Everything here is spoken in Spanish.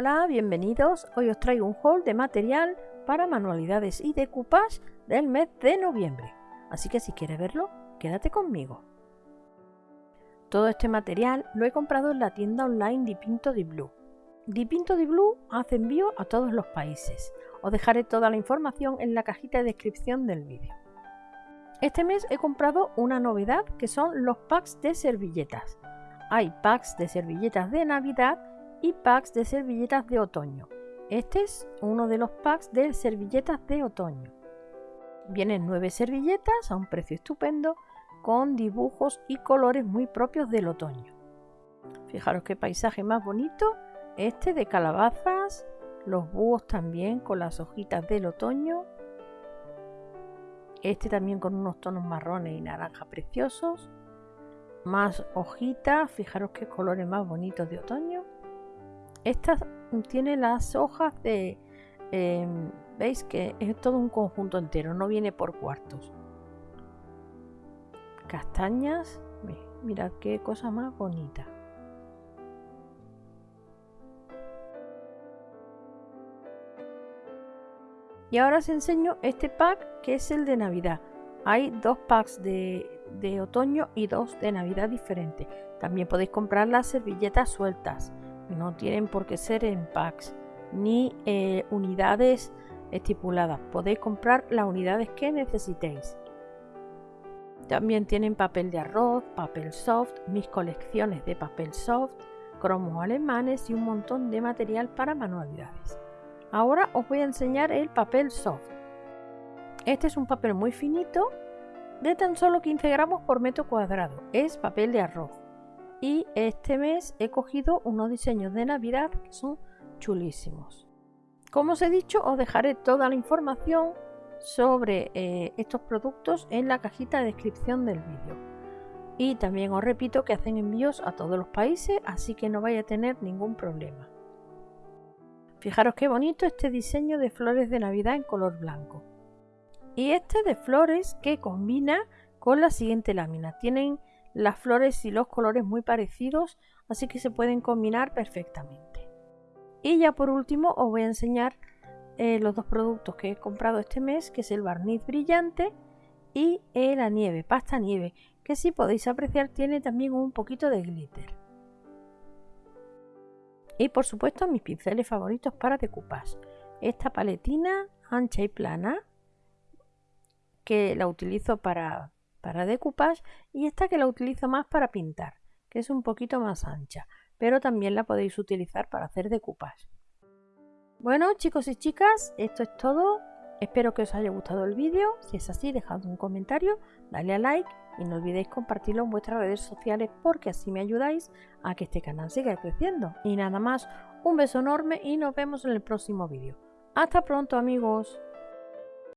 Hola, bienvenidos. Hoy os traigo un haul de material para manualidades y decoupage del mes de noviembre. Así que si quieres verlo, quédate conmigo. Todo este material lo he comprado en la tienda online Dipinto di Blue. Dipinto di Blue hace envío a todos los países. Os dejaré toda la información en la cajita de descripción del vídeo. Este mes he comprado una novedad que son los packs de servilletas. Hay packs de servilletas de Navidad y packs de servilletas de otoño. Este es uno de los packs de servilletas de otoño. Vienen nueve servilletas a un precio estupendo con dibujos y colores muy propios del otoño. Fijaros qué paisaje más bonito, este de calabazas, los búhos también con las hojitas del otoño, este también con unos tonos marrones y naranja preciosos, más hojitas, fijaros qué colores más bonitos de otoño. Esta tiene las hojas de... Em, Veis que es todo un conjunto entero, no viene por cuartos. Castañas. Mirad qué cosa más bonita. Y ahora os enseño este pack que es el de Navidad. Hay dos packs de, de otoño y dos de Navidad diferentes. También podéis comprar las servilletas sueltas. No tienen por qué ser en packs ni eh, unidades estipuladas. Podéis comprar las unidades que necesitéis. También tienen papel de arroz, papel soft, mis colecciones de papel soft, cromos alemanes y un montón de material para manualidades. Ahora os voy a enseñar el papel soft. Este es un papel muy finito de tan solo 15 gramos por metro cuadrado. Es papel de arroz. Y este mes he cogido unos diseños de Navidad que son chulísimos. Como os he dicho, os dejaré toda la información sobre eh, estos productos en la cajita de descripción del vídeo. Y también os repito que hacen envíos a todos los países, así que no vais a tener ningún problema. Fijaros qué bonito este diseño de flores de Navidad en color blanco. Y este de flores que combina con la siguiente lámina. Tienen las flores y los colores muy parecidos, así que se pueden combinar perfectamente. Y ya por último os voy a enseñar eh, los dos productos que he comprado este mes, que es el barniz brillante y la nieve, pasta nieve, que si podéis apreciar tiene también un poquito de glitter. Y por supuesto mis pinceles favoritos para decoupage. Esta paletina ancha y plana, que la utilizo para, para decoupage, y esta que la utilizo más para pintar, que es un poquito más ancha pero también la podéis utilizar para hacer decoupage. Bueno chicos y chicas, esto es todo. Espero que os haya gustado el vídeo. Si es así, dejad un comentario, dale a like y no olvidéis compartirlo en vuestras redes sociales porque así me ayudáis a que este canal siga creciendo. Y nada más, un beso enorme y nos vemos en el próximo vídeo. Hasta pronto amigos.